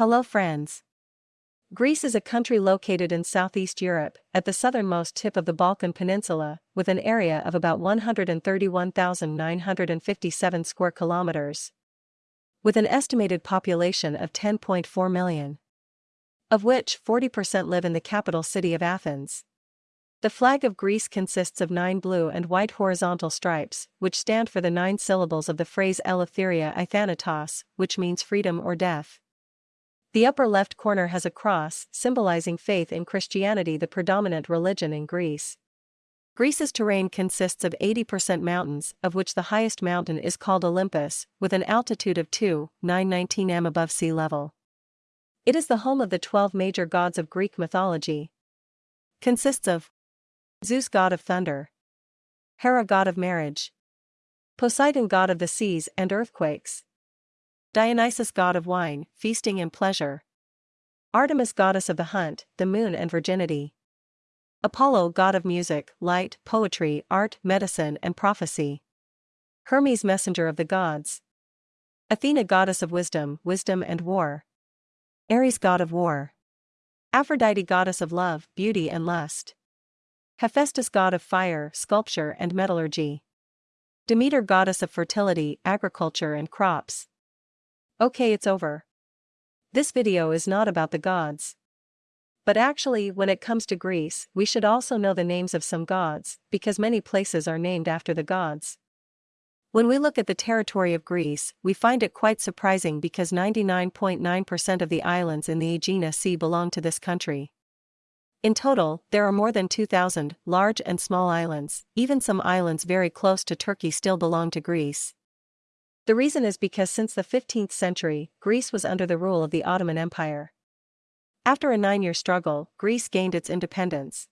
Hello friends. Greece is a country located in southeast Europe, at the southernmost tip of the Balkan Peninsula, with an area of about 131,957 square kilometers. With an estimated population of 10.4 million. Of which 40% live in the capital city of Athens. The flag of Greece consists of nine blue and white horizontal stripes, which stand for the nine syllables of the phrase Eleftheria i Thanatos, which means freedom or death. The upper left corner has a cross, symbolizing faith in Christianity, the predominant religion in Greece. Greece's terrain consists of 80% mountains, of which the highest mountain is called Olympus, with an altitude of 2,919 m above sea level. It is the home of the 12 major gods of Greek mythology. Consists of Zeus god of thunder, Hera god of marriage, Poseidon god of the seas and earthquakes, Dionysus god of wine, feasting and pleasure. Artemis goddess of the hunt, the moon and virginity. Apollo god of music, light, poetry, art, medicine and prophecy. Hermes messenger of the gods. Athena goddess of wisdom, wisdom and war. Ares god of war. Aphrodite goddess of love, beauty and lust. Hephaestus god of fire, sculpture and metallurgy. Demeter goddess of fertility, agriculture and crops. Okay it's over. This video is not about the gods. But actually when it comes to Greece, we should also know the names of some gods, because many places are named after the gods. When we look at the territory of Greece, we find it quite surprising because 99.9% of the islands in the Aegean Sea belong to this country. In total, there are more than 2,000 large and small islands, even some islands very close to Turkey still belong to Greece. The reason is because since the 15th century, Greece was under the rule of the Ottoman Empire. After a nine year struggle, Greece gained its independence.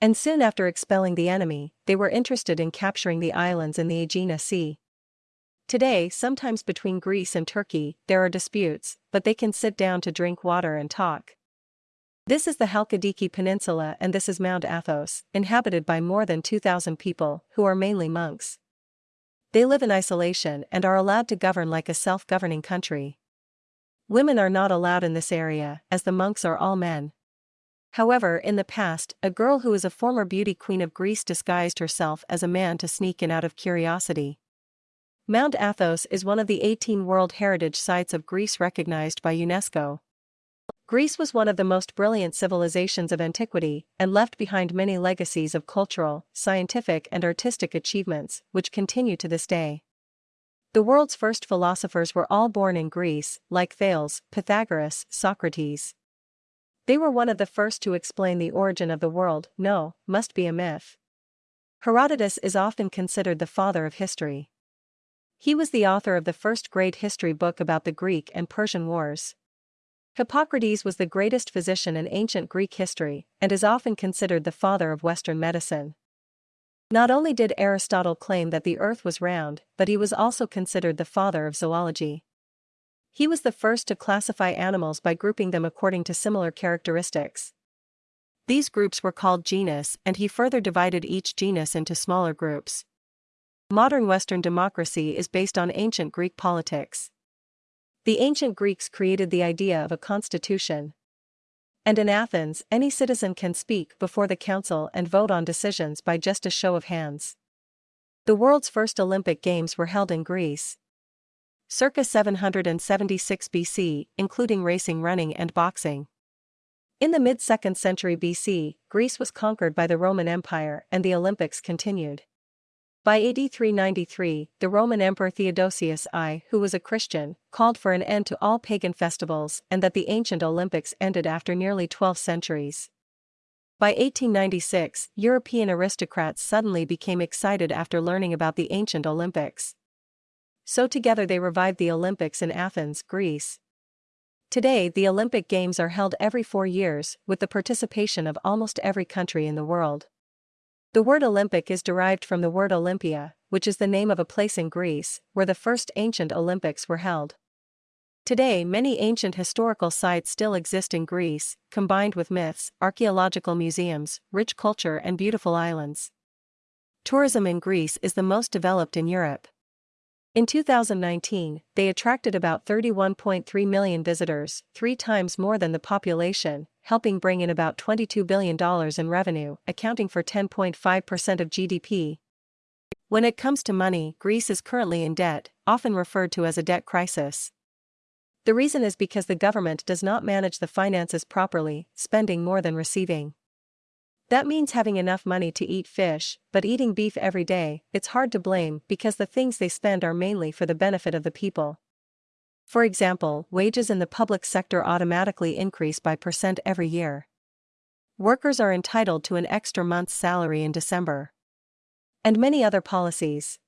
And soon after expelling the enemy, they were interested in capturing the islands in the Aegean Sea. Today, sometimes between Greece and Turkey, there are disputes, but they can sit down to drink water and talk. This is the Halkidiki Peninsula and this is Mount Athos, inhabited by more than 2,000 people, who are mainly monks. They live in isolation and are allowed to govern like a self-governing country. Women are not allowed in this area, as the monks are all men. However, in the past, a girl who is a former beauty queen of Greece disguised herself as a man to sneak in out of curiosity. Mount Athos is one of the 18 World Heritage Sites of Greece recognized by UNESCO. Greece was one of the most brilliant civilizations of antiquity and left behind many legacies of cultural, scientific and artistic achievements, which continue to this day. The world's first philosophers were all born in Greece, like Thales, Pythagoras, Socrates. They were one of the first to explain the origin of the world, no, must be a myth. Herodotus is often considered the father of history. He was the author of the first great history book about the Greek and Persian wars. Hippocrates was the greatest physician in ancient Greek history and is often considered the father of Western medicine. Not only did Aristotle claim that the earth was round, but he was also considered the father of zoology. He was the first to classify animals by grouping them according to similar characteristics. These groups were called genus and he further divided each genus into smaller groups. Modern Western democracy is based on ancient Greek politics. The ancient Greeks created the idea of a constitution. And in Athens, any citizen can speak before the council and vote on decisions by just a show of hands. The world's first Olympic Games were held in Greece. Circa 776 BC, including racing, running, and boxing. In the mid 2nd century BC, Greece was conquered by the Roman Empire and the Olympics continued. By AD 393, the Roman Emperor Theodosius I, who was a Christian, called for an end to all pagan festivals and that the ancient Olympics ended after nearly 12 centuries. By 1896, European aristocrats suddenly became excited after learning about the ancient Olympics. So together they revived the Olympics in Athens, Greece. Today, the Olympic Games are held every four years, with the participation of almost every country in the world. The word Olympic is derived from the word Olympia, which is the name of a place in Greece where the first ancient Olympics were held. Today, many ancient historical sites still exist in Greece, combined with myths, archaeological museums, rich culture, and beautiful islands. Tourism in Greece is the most developed in Europe. In 2019, they attracted about 31.3 million visitors, three times more than the population, helping bring in about $22 billion in revenue, accounting for 10.5% of GDP. When it comes to money, Greece is currently in debt, often referred to as a debt crisis. The reason is because the government does not manage the finances properly, spending more than receiving. That means having enough money to eat fish, but eating beef every day, it's hard to blame because the things they spend are mainly for the benefit of the people. For example, wages in the public sector automatically increase by percent every year. Workers are entitled to an extra month's salary in December. And many other policies.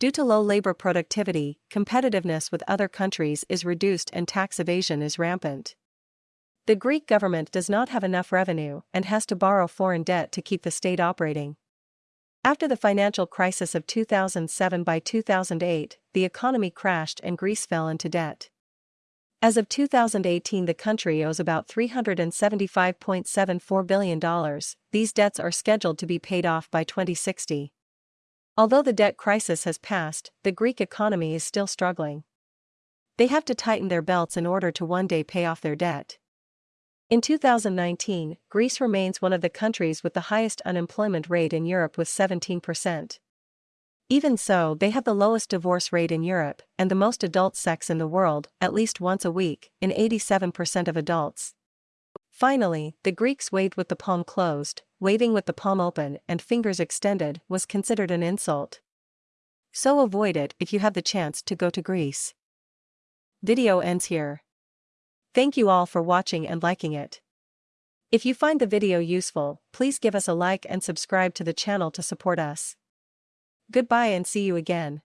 Due to low labor productivity, competitiveness with other countries is reduced and tax evasion is rampant. The Greek government does not have enough revenue and has to borrow foreign debt to keep the state operating. After the financial crisis of 2007 by 2008, the economy crashed and Greece fell into debt. As of 2018, the country owes about $375.74 billion. These debts are scheduled to be paid off by 2060. Although the debt crisis has passed, the Greek economy is still struggling. They have to tighten their belts in order to one day pay off their debt. In 2019, Greece remains one of the countries with the highest unemployment rate in Europe with 17%. Even so, they have the lowest divorce rate in Europe and the most adult sex in the world, at least once a week, in 87% of adults. Finally, the Greeks waved with the palm closed, waving with the palm open and fingers extended was considered an insult. So avoid it if you have the chance to go to Greece. Video ends here. Thank you all for watching and liking it. If you find the video useful, please give us a like and subscribe to the channel to support us. Goodbye and see you again.